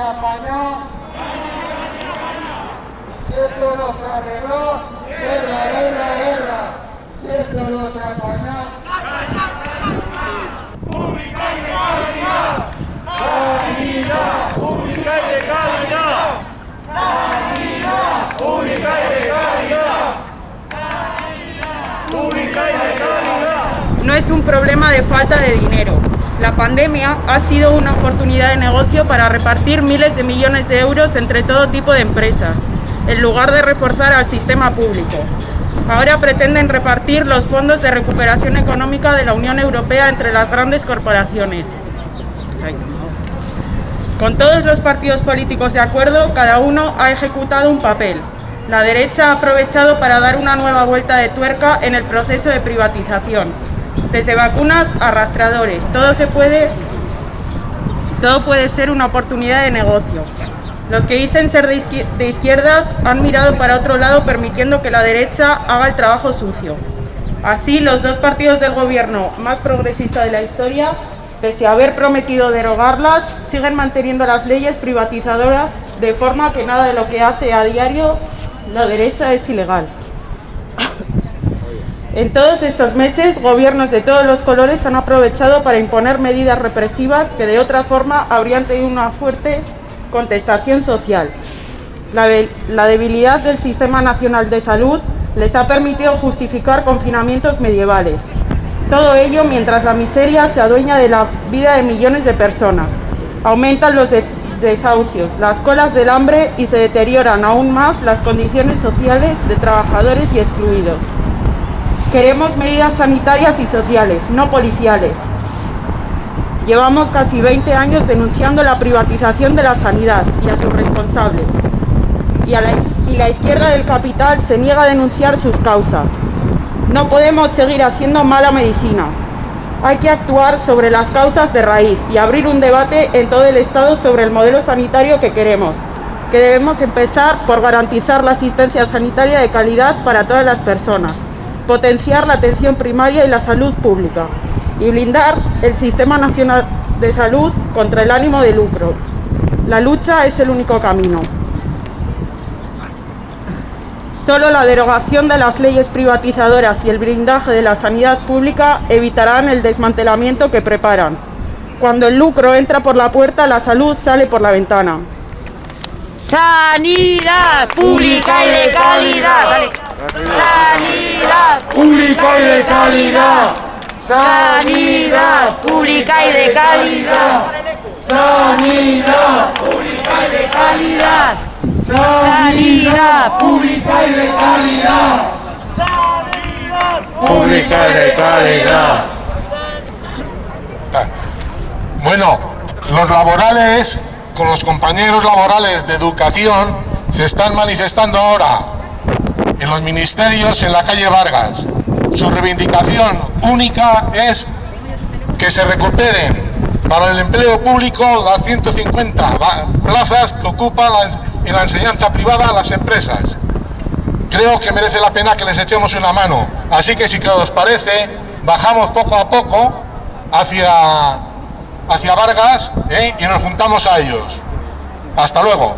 apañó, si esto no se arregló, guerra, guerra, guerra. Si esto no se apañó, Pública y de calidad. Sanidad pública y de calidad. Sanidad pública y de calidad. Pública y de calidad. No es un problema de falta de dinero. La pandemia ha sido una oportunidad de negocio para repartir miles de millones de euros entre todo tipo de empresas, en lugar de reforzar al sistema público. Ahora pretenden repartir los fondos de recuperación económica de la Unión Europea entre las grandes corporaciones. Con todos los partidos políticos de acuerdo, cada uno ha ejecutado un papel. La derecha ha aprovechado para dar una nueva vuelta de tuerca en el proceso de privatización. Desde vacunas a rastreadores, todo se puede todo puede ser una oportunidad de negocio. Los que dicen ser de, izquier de izquierdas han mirado para otro lado permitiendo que la derecha haga el trabajo sucio. Así, los dos partidos del gobierno más progresista de la historia, pese a haber prometido derogarlas, siguen manteniendo las leyes privatizadoras de forma que nada de lo que hace a diario la derecha es ilegal. En todos estos meses, gobiernos de todos los colores han aprovechado para imponer medidas represivas que de otra forma habrían tenido una fuerte contestación social. La, debilidad del Sistema Nacional de Salud les ha permitido justificar confinamientos medievales. Todo ello mientras la miseria se adueña de la vida de millones de personas. Aumentan los de desahucios, las colas del hambre y se deterioran aún más las condiciones sociales de trabajadores y excluidos. Queremos medidas sanitarias y sociales, no policiales. Llevamos casi 20 años denunciando la privatización de la sanidad y a sus responsables. Y, la, la izquierda del capital se niega a denunciar sus causas. No podemos seguir haciendo mala medicina. Hay que actuar sobre las causas de raíz y abrir un debate en todo el Estado sobre el modelo sanitario que queremos, que debemos empezar por garantizar la asistencia sanitaria de calidad para todas las personas, potenciar la atención primaria y la salud pública y blindar el Sistema Nacional de Salud contra el ánimo de lucro. La lucha es el único camino. Solo la derogación de las leyes privatizadoras y el blindaje de la sanidad pública evitarán el desmantelamiento que preparan. Cuando el lucro entra por la puerta, la salud sale por la ventana. Sanidad pública y de calidad. Sanidad pública y de calidad. Sanidad pública y de calidad. Sanidad pública y de calidad. Sanidad pública y de calidad. Pública y de calidad. Bueno, los laborales, con los compañeros laborales de educación, se están manifestando ahora en los ministerios en la calle Vargas. Su reivindicación única es que se recuperen para el empleo público las 150 plazas que ocupan en la enseñanza privada las empresas. Creo que merece la pena que les echemos una mano. Así que si que os parece, bajamos poco a poco hacia, hacia Vargas ¿eh? y nos juntamos a ellos. Hasta luego.